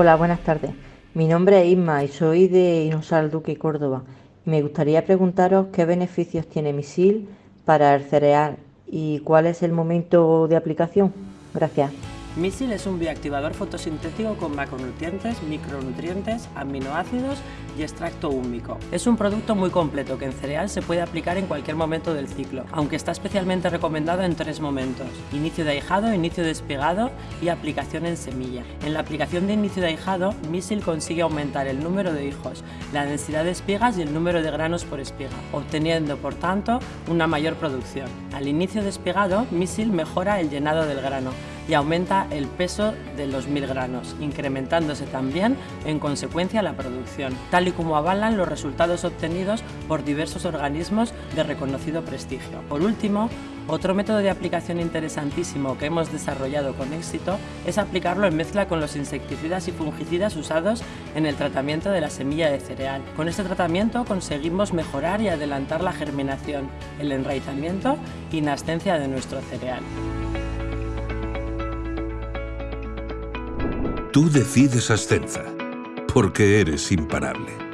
Hola, buenas tardes. Mi nombre es Isma y soy de Inosal Duque, Córdoba. Me gustaría preguntaros qué beneficios tiene Misil para el cereal y cuál es el momento de aplicación. Gracias. Misil es un bioactivador fotosintético con macronutrientes, micronutrientes, aminoácidos y extracto húmico. Es un producto muy completo que en cereal se puede aplicar en cualquier momento del ciclo, aunque está especialmente recomendado en tres momentos. Inicio de ahijado, inicio de despegado y aplicación en semilla. En la aplicación de inicio de ahijado, Misil consigue aumentar el número de hijos, la densidad de espigas y el número de granos por espiga, obteniendo por tanto una mayor producción. Al inicio de despegado, Misil mejora el llenado del grano, y aumenta el peso de los mil granos, incrementándose también en consecuencia la producción, tal y como avalan los resultados obtenidos por diversos organismos de reconocido prestigio. Por último, otro método de aplicación interesantísimo que hemos desarrollado con éxito es aplicarlo en mezcla con los insecticidas y fungicidas usados en el tratamiento de la semilla de cereal. Con este tratamiento conseguimos mejorar y adelantar la germinación, el enraizamiento y nascencia de nuestro cereal. Tú decides Ascenza, porque eres imparable.